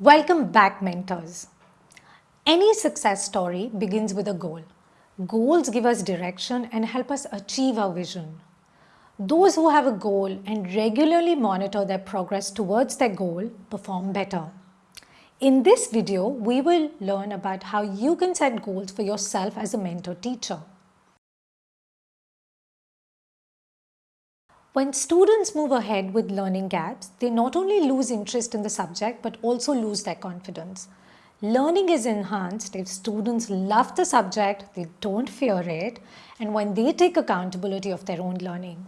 Welcome back mentors. Any success story begins with a goal. Goals give us direction and help us achieve our vision. Those who have a goal and regularly monitor their progress towards their goal perform better. In this video, we will learn about how you can set goals for yourself as a mentor teacher. When students move ahead with learning gaps, they not only lose interest in the subject but also lose their confidence. Learning is enhanced if students love the subject, they don't fear it, and when they take accountability of their own learning.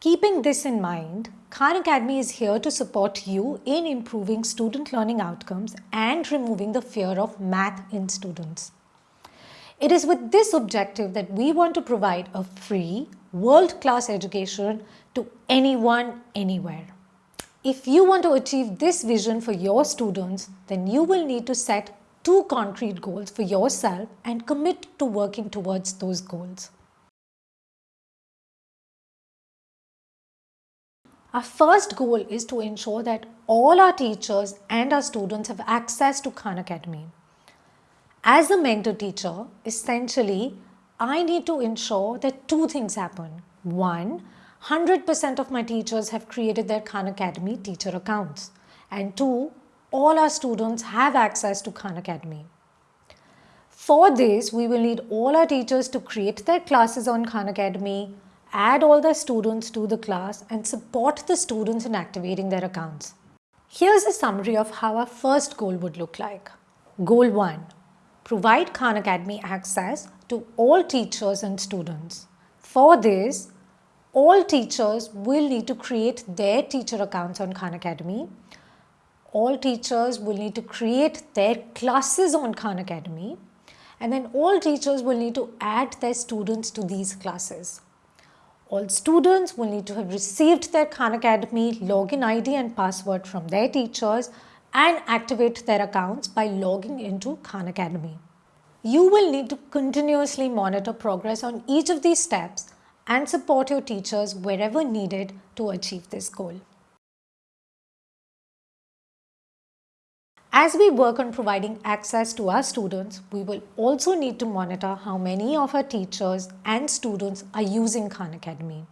Keeping this in mind, Khan Academy is here to support you in improving student learning outcomes and removing the fear of math in students. It is with this objective that we want to provide a free, world-class education to anyone, anywhere. If you want to achieve this vision for your students, then you will need to set two concrete goals for yourself and commit to working towards those goals. Our first goal is to ensure that all our teachers and our students have access to Khan Academy. As a mentor teacher, essentially, I need to ensure that two things happen. One, 100% of my teachers have created their Khan Academy teacher accounts. And two, all our students have access to Khan Academy. For this, we will need all our teachers to create their classes on Khan Academy, add all the students to the class and support the students in activating their accounts. Here's a summary of how our first goal would look like. Goal 1. Provide Khan Academy access to all teachers and students. For this, all teachers will need to create their teacher accounts on Khan Academy. All teachers will need to create their classes on Khan Academy. And then all teachers will need to add their students to these classes. All students will need to have received their Khan Academy login ID and password from their teachers and activate their accounts by logging into Khan Academy. You will need to continuously monitor progress on each of these steps and support your teachers wherever needed to achieve this goal. As we work on providing access to our students, we will also need to monitor how many of our teachers and students are using Khan Academy.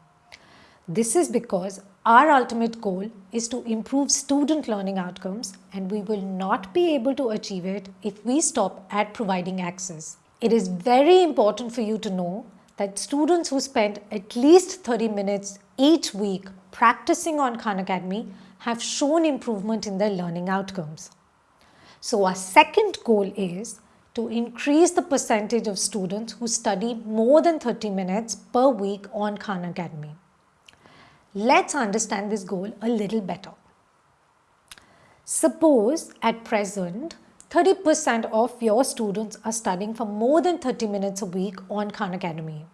This is because our ultimate goal is to improve student learning outcomes and we will not be able to achieve it if we stop at providing access. It is very important for you to know that students who spend at least 30 minutes each week practicing on Khan Academy have shown improvement in their learning outcomes. So our second goal is to increase the percentage of students who study more than 30 minutes per week on Khan Academy. Let's understand this goal a little better. Suppose at present 30% of your students are studying for more than 30 minutes a week on Khan Academy.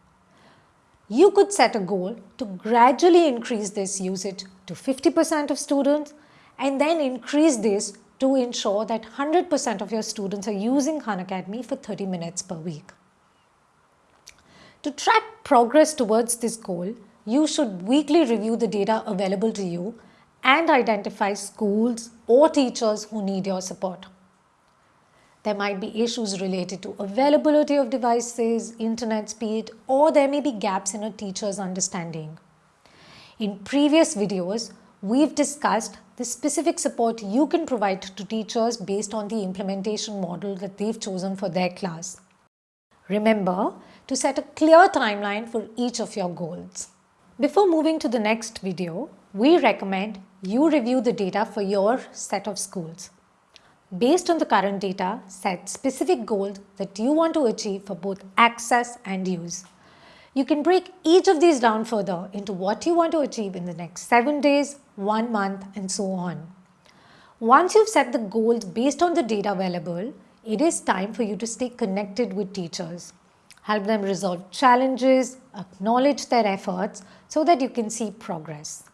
You could set a goal to gradually increase this usage to 50% of students and then increase this to ensure that 100% of your students are using Khan Academy for 30 minutes per week. To track progress towards this goal, you should weekly review the data available to you and identify schools or teachers who need your support. There might be issues related to availability of devices, internet speed, or there may be gaps in a teacher's understanding. In previous videos, we've discussed the specific support you can provide to teachers based on the implementation model that they've chosen for their class. Remember to set a clear timeline for each of your goals. Before moving to the next video, we recommend you review the data for your set of schools. Based on the current data, set specific goals that you want to achieve for both access and use. You can break each of these down further into what you want to achieve in the next 7 days, 1 month and so on. Once you've set the goals based on the data available, it is time for you to stay connected with teachers. Help them resolve challenges, acknowledge their efforts so that you can see progress.